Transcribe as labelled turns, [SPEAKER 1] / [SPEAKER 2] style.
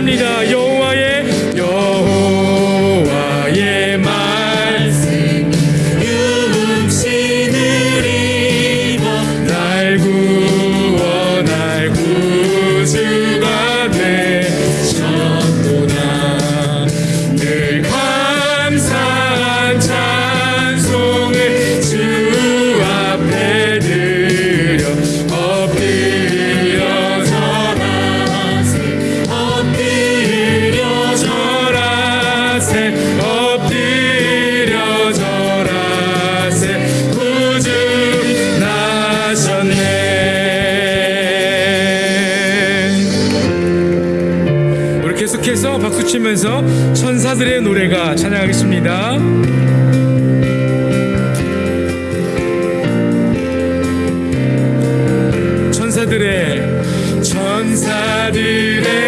[SPEAKER 1] 你的忧。 하면서 박수 치면서 천사들의 노래가 찬양하겠습니다. 천사들의 천사들의